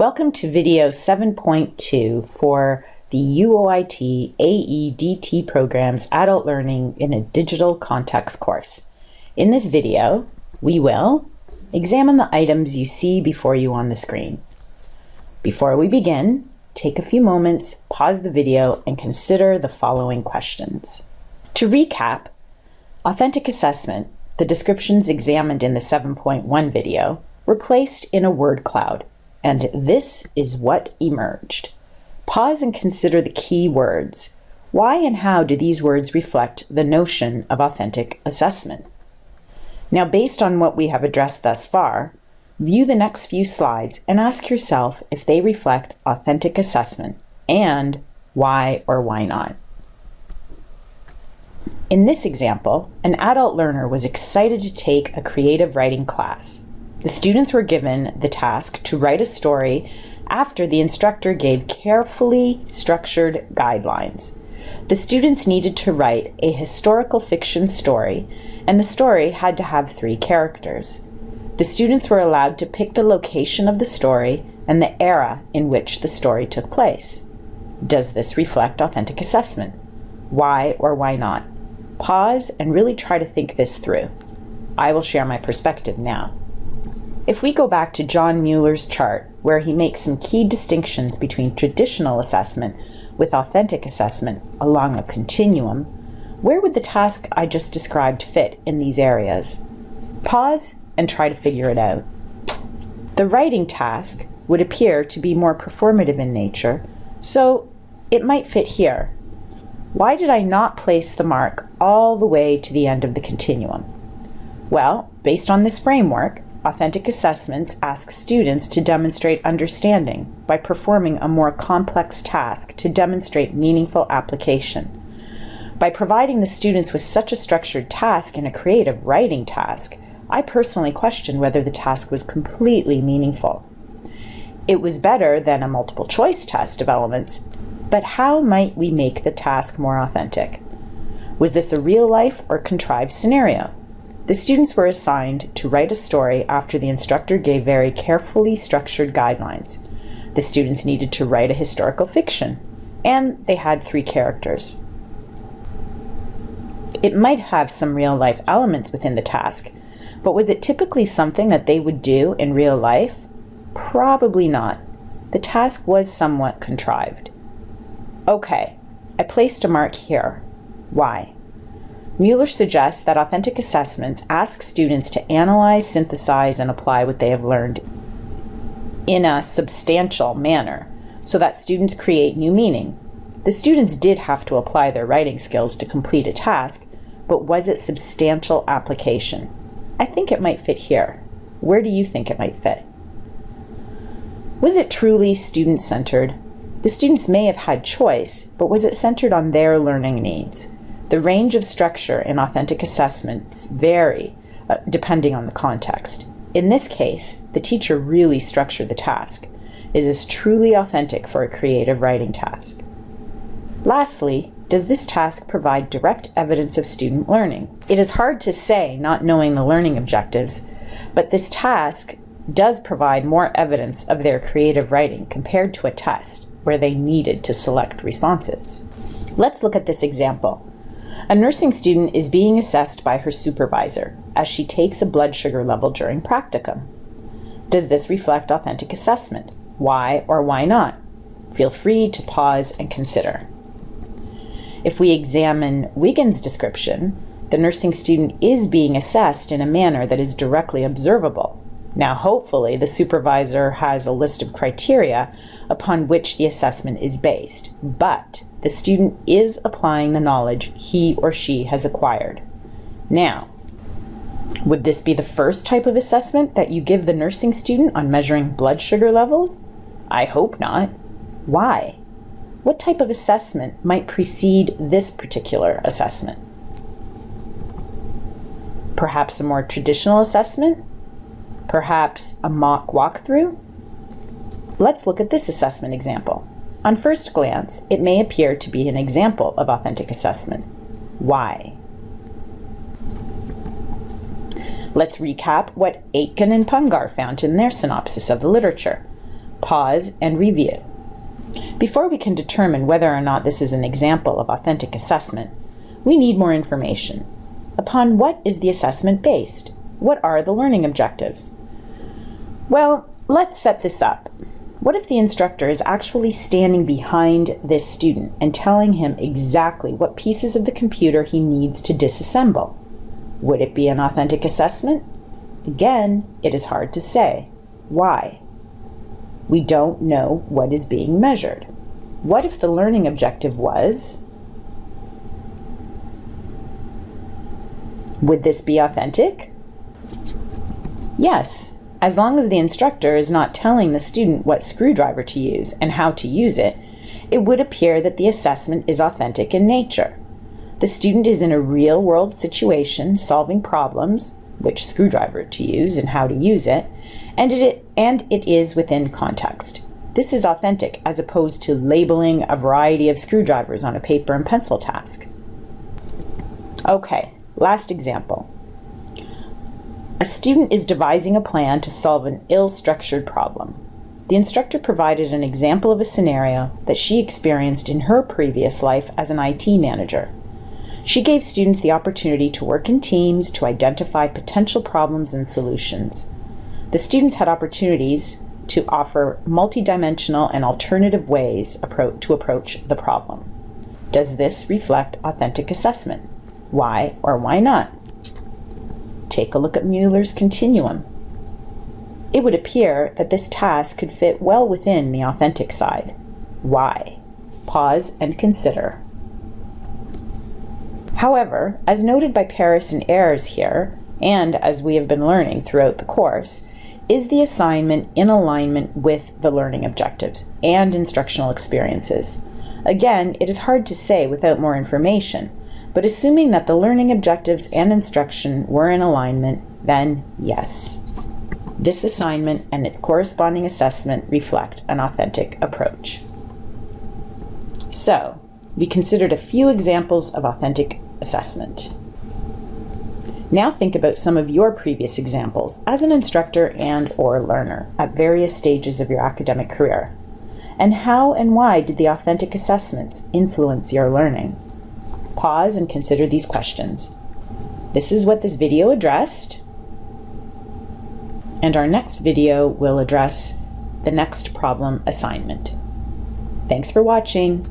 Welcome to video 7.2 for the UOIT AEDT program's Adult Learning in a Digital Context course. In this video, we will examine the items you see before you on the screen. Before we begin, take a few moments, pause the video, and consider the following questions. To recap, authentic assessment, the descriptions examined in the 7.1 video, were placed in a word cloud and this is what emerged. Pause and consider the key words. Why and how do these words reflect the notion of authentic assessment? Now, based on what we have addressed thus far, view the next few slides and ask yourself if they reflect authentic assessment and why or why not. In this example, an adult learner was excited to take a creative writing class. The students were given the task to write a story after the instructor gave carefully structured guidelines. The students needed to write a historical fiction story, and the story had to have three characters. The students were allowed to pick the location of the story and the era in which the story took place. Does this reflect authentic assessment? Why or why not? Pause and really try to think this through. I will share my perspective now. If we go back to John Mueller's chart, where he makes some key distinctions between traditional assessment with authentic assessment along a continuum, where would the task I just described fit in these areas? Pause and try to figure it out. The writing task would appear to be more performative in nature, so it might fit here. Why did I not place the mark all the way to the end of the continuum? Well, based on this framework, Authentic assessments ask students to demonstrate understanding by performing a more complex task to demonstrate meaningful application. By providing the students with such a structured task in a creative writing task, I personally question whether the task was completely meaningful. It was better than a multiple choice test of elements, but how might we make the task more authentic? Was this a real life or contrived scenario? The students were assigned to write a story after the instructor gave very carefully structured guidelines. The students needed to write a historical fiction, and they had three characters. It might have some real life elements within the task, but was it typically something that they would do in real life? Probably not. The task was somewhat contrived. Okay, I placed a mark here. Why? Mueller suggests that authentic assessments ask students to analyze, synthesize, and apply what they have learned in a substantial manner so that students create new meaning. The students did have to apply their writing skills to complete a task, but was it substantial application? I think it might fit here. Where do you think it might fit? Was it truly student-centered? The students may have had choice, but was it centered on their learning needs? The range of structure in authentic assessments vary uh, depending on the context. In this case, the teacher really structured the task. Is this truly authentic for a creative writing task? Lastly, does this task provide direct evidence of student learning? It is hard to say not knowing the learning objectives, but this task does provide more evidence of their creative writing compared to a test where they needed to select responses. Let's look at this example. A nursing student is being assessed by her supervisor as she takes a blood sugar level during practicum. Does this reflect authentic assessment? Why or why not? Feel free to pause and consider. If we examine Wiggins' description, the nursing student is being assessed in a manner that is directly observable. Now, hopefully, the supervisor has a list of criteria upon which the assessment is based, but the student is applying the knowledge he or she has acquired. Now, would this be the first type of assessment that you give the nursing student on measuring blood sugar levels? I hope not. Why? What type of assessment might precede this particular assessment? Perhaps a more traditional assessment? Perhaps a mock walkthrough? Let's look at this assessment example. On first glance, it may appear to be an example of authentic assessment. Why? Let's recap what Aitken and Pungur found in their synopsis of the literature. Pause and review. Before we can determine whether or not this is an example of authentic assessment, we need more information. Upon what is the assessment based? What are the learning objectives? Well, let's set this up. What if the instructor is actually standing behind this student and telling him exactly what pieces of the computer he needs to disassemble? Would it be an authentic assessment? Again, it is hard to say. Why? We don't know what is being measured. What if the learning objective was Would this be authentic? Yes, as long as the instructor is not telling the student what screwdriver to use and how to use it, it would appear that the assessment is authentic in nature. The student is in a real world situation solving problems, which screwdriver to use and how to use it, and it, and it is within context. This is authentic as opposed to labeling a variety of screwdrivers on a paper and pencil task. Okay, last example. A student is devising a plan to solve an ill-structured problem. The instructor provided an example of a scenario that she experienced in her previous life as an IT manager. She gave students the opportunity to work in teams to identify potential problems and solutions. The students had opportunities to offer multidimensional and alternative ways to approach the problem. Does this reflect authentic assessment? Why or why not? Take a look at Mueller's continuum. It would appear that this task could fit well within the authentic side. Why? Pause and consider. However, as noted by Paris and Ayres here, and as we have been learning throughout the course, is the assignment in alignment with the learning objectives and instructional experiences? Again, it is hard to say without more information, but assuming that the learning objectives and instruction were in alignment, then yes. This assignment and its corresponding assessment reflect an authentic approach. So, we considered a few examples of authentic assessment. Now think about some of your previous examples as an instructor and or learner at various stages of your academic career. And how and why did the authentic assessments influence your learning? Pause and consider these questions. This is what this video addressed, and our next video will address the next problem assignment. Thanks for watching.